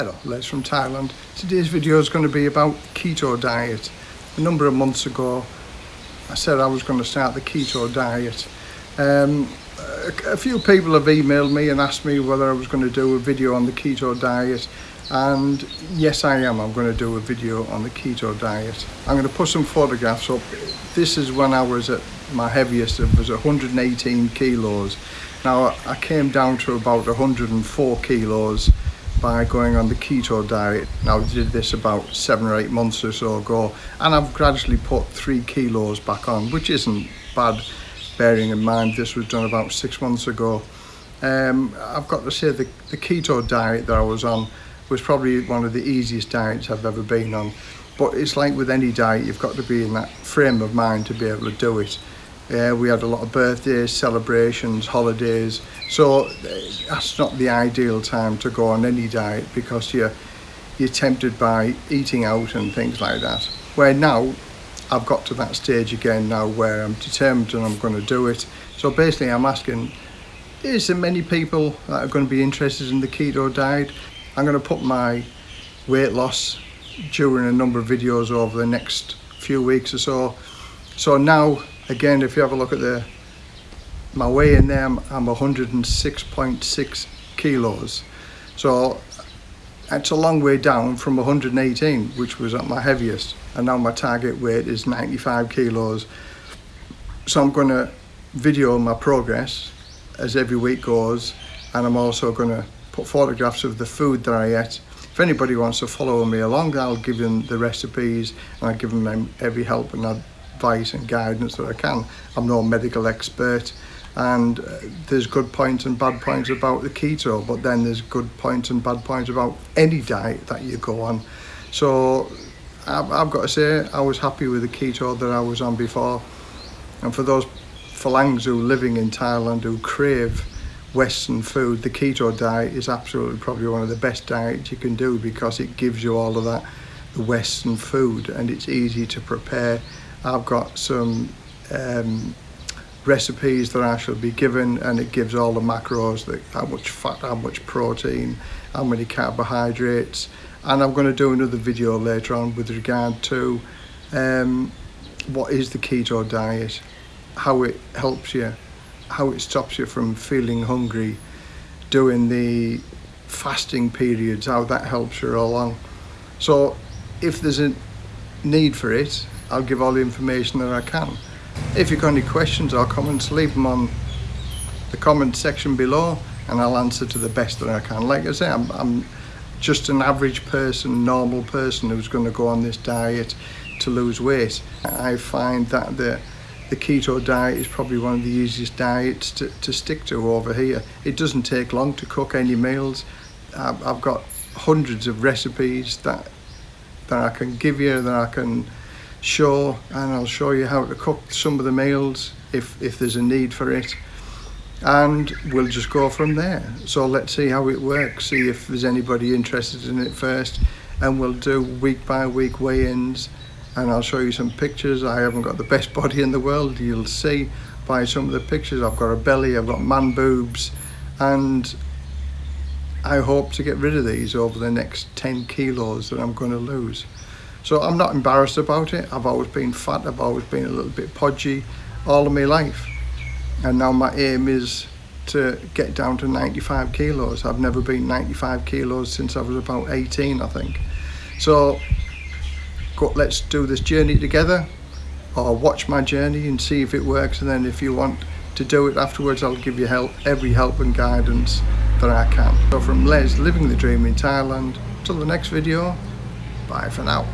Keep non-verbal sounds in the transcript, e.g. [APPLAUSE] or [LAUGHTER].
Hello, Les from Thailand. Today's video is going to be about keto diet. A number of months ago, I said I was going to start the keto diet. Um, a, a few people have emailed me and asked me whether I was going to do a video on the keto diet. And yes, I am. I'm going to do a video on the keto diet. I'm going to put some photographs up. This is when I was at my heaviest. It was 118 kilos. Now I came down to about 104 kilos by going on the keto diet. Now I did this about seven or eight months or so ago and I've gradually put three kilos back on which isn't bad bearing in mind this was done about six months ago. Um, I've got to say the, the keto diet that I was on was probably one of the easiest diets I've ever been on but it's like with any diet you've got to be in that frame of mind to be able to do it. Yeah, we had a lot of birthdays, celebrations, holidays. So eh, that's not the ideal time to go on any diet because you're, you're tempted by eating out and things like that. Where now, I've got to that stage again now where I'm determined and I'm going to do it. So basically I'm asking, is there many people that are going to be interested in the keto diet? I'm going to put my weight loss during a number of videos over the next few weeks or so. So now again if you have a look at the my weight in there I'm, 106.6 kilos. So it's a long way down from 118 which was at my heaviest. And now my target weight is 95 kilos. So I'm going to video my progress as every week goes. And I'm also going to put photographs of the food that I ate. If anybody wants to follow me along I'll give them the recipes and I'll give them every help and advice and guidance that I can. I'm no medical expert and uh, there's good points and bad points about the keto but then there's good points and bad points about any diet that you go on. So I've, I've got to say I was happy with the keto that I was on before and for those Farangs who living in Thailand who crave Western food, the keto diet is absolutely probably one of the best diets you can do because it gives you all of that the Western food and it's easy to prepare I've got some um, recipes that I shall be given and it gives all the macros, how much fat, how much protein, how many carbohydrates and I'm going to do another video later on with regard to um, what is the keto diet, how it helps you, how it stops you from feeling hungry, doing the fasting periods, how that helps you along. So if there's a need for it, I'll give all the information that I can. If you've got any questions or comments, leave them on the comment section below and I'll answer to the best that I can. Like I say, I'm, I'm just an average person, normal person who's going to go on this diet to lose weight. I find that the the keto diet is probably one of the easiest diets to, to stick to over here. It doesn't take long to cook any meals. I've, I've got hundreds of recipes that that I can give you, that I can show and I'll show you how to cook some of the meals if, if there's a need for it. And we'll just go from there. So let's see how it works see if there's anybody interested in it first and we'll do week by week weigh-ins. And I'll show you some pictures. I haven't got the best [LAUGHS] body in the world you'll see by some of the pictures. I've got a belly I've got man boobs and I hope to get rid of these over the next 10 kilos that I'm going to lose so I'm not embarrassed about it. I've always been fat, I've always been a little bit podgy all of my life. And now my aim is to get down to 95 kilos. I've never been 95 kilos since I was about 18, I think. So let's do this journey together or watch my journey and see if it works. And then if you want to do it afterwards, I'll give you help, every help and guidance that I can. So from Les, living the dream in Thailand, till the next video, bye for now.